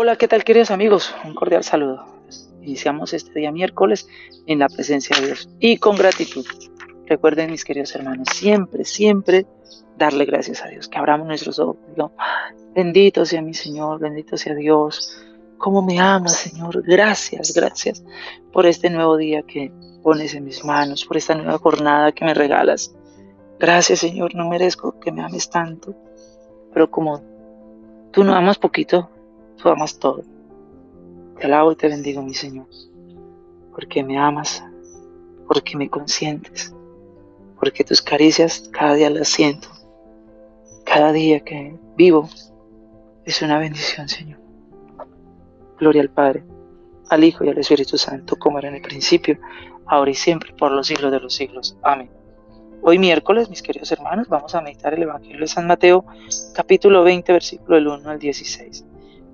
Hola, ¿qué tal queridos amigos? Un cordial saludo. Iniciamos este día miércoles en la presencia de Dios y con gratitud. Recuerden mis queridos hermanos, siempre, siempre darle gracias a Dios, que abramos nuestros ojos. bendito sea mi Señor, bendito sea Dios. ¿Cómo me amas, Señor? Gracias, gracias por este nuevo día que pones en mis manos, por esta nueva jornada que me regalas. Gracias, Señor, no merezco que me ames tanto, pero como tú no amas poquito, tú amas todo. Te alabo y te bendigo, mi Señor, porque me amas, porque me consientes, porque tus caricias cada día las siento. Cada día que vivo es una bendición, Señor. Gloria al Padre, al Hijo y al Espíritu Santo, como era en el principio, ahora y siempre, por los siglos de los siglos. Amén. Hoy miércoles, mis queridos hermanos, vamos a meditar el Evangelio de San Mateo, capítulo 20, versículo del 1 al 16.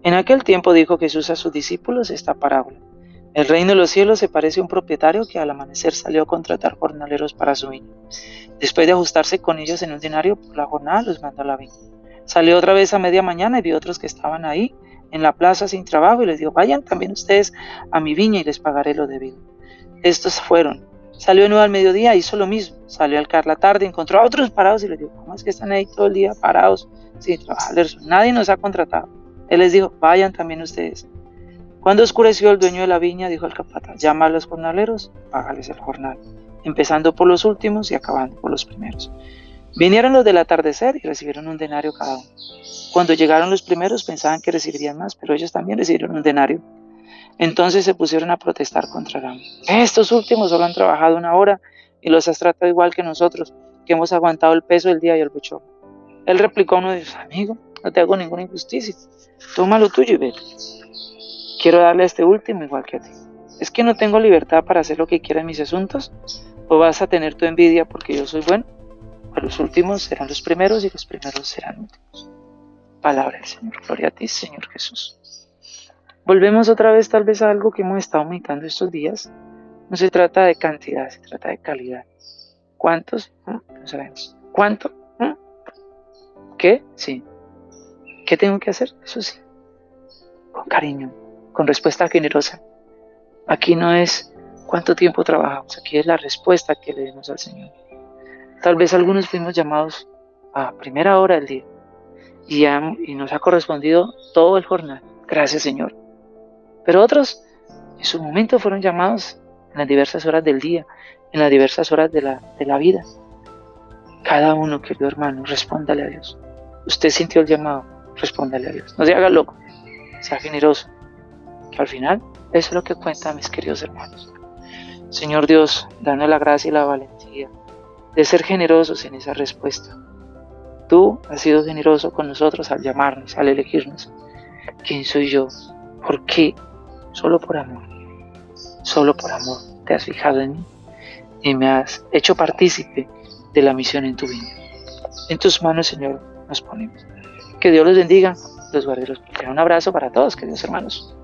En aquel tiempo dijo Jesús a sus discípulos esta parábola. El reino de los cielos se parece a un propietario que al amanecer salió a contratar jornaleros para su viña. Después de ajustarse con ellos en un denario por la jornada, los mandó a la viña. Salió otra vez a media mañana y vio otros que estaban ahí en la plaza sin trabajo y les dijo, vayan también ustedes a mi viña y les pagaré lo debido. Estos fueron. Salió de nuevo al mediodía, hizo lo mismo. Salió al caer la tarde, encontró a otros parados y les dijo, ¿cómo es que están ahí todo el día parados sin trabajar? Nadie nos ha contratado. Él les dijo, vayan también ustedes. Cuando oscureció el dueño de la viña, dijo al capataz, llama a los jornaleros, págales el jornal, empezando por los últimos y acabando por los primeros. Vinieron los del atardecer y recibieron un denario cada uno. Cuando llegaron los primeros pensaban que recibirían más, pero ellos también recibieron un denario. Entonces se pusieron a protestar contra él. Estos últimos solo han trabajado una hora y los has tratado igual que nosotros, que hemos aguantado el peso del día y el buchón. Él replicó a uno de sus amigos, no te hago ninguna injusticia. Toma lo tuyo y vete. Quiero darle a este último igual que a ti. ¿Es que no tengo libertad para hacer lo que quiera en mis asuntos? ¿O vas a tener tu envidia porque yo soy bueno? A los últimos serán los primeros y los primeros serán últimos. Palabra del Señor. Gloria a ti, Señor Jesús. Volvemos otra vez tal vez a algo que hemos estado meditando estos días. No se trata de cantidad, se trata de calidad. ¿Cuántos? No sabemos. ¿Cuánto? ¿Qué? Sí. ¿Qué tengo que hacer? Eso sí, con cariño, con respuesta generosa. Aquí no es cuánto tiempo trabajamos, aquí es la respuesta que le demos al Señor. Tal vez algunos fuimos llamados a primera hora del día y, nos ha correspondido todo el jornal. Gracias Señor. Pero otros en su momento fueron llamados en las diversas horas del día, en las diversas horas de la, de la vida. Cada uno, querido hermano, respóndale a Dios. Usted sintió el llamado, respóndale a Dios. No se haga loco, sea generoso. Que al final, eso es lo que cuenta, mis queridos hermanos. Señor Dios, danos la gracia y la valentía de ser generosos en esa respuesta. Tú has sido generoso con nosotros al llamarnos, al elegirnos. ¿Quién soy yo? ¿Por qué? Solo por amor. Solo por amor te has fijado en mí y me has hecho partícipe de la misión en tu vida. En tus manos, Señor, nos ponemos. Que Dios los bendiga, los guarde los. Un abrazo para todos, queridos hermanos.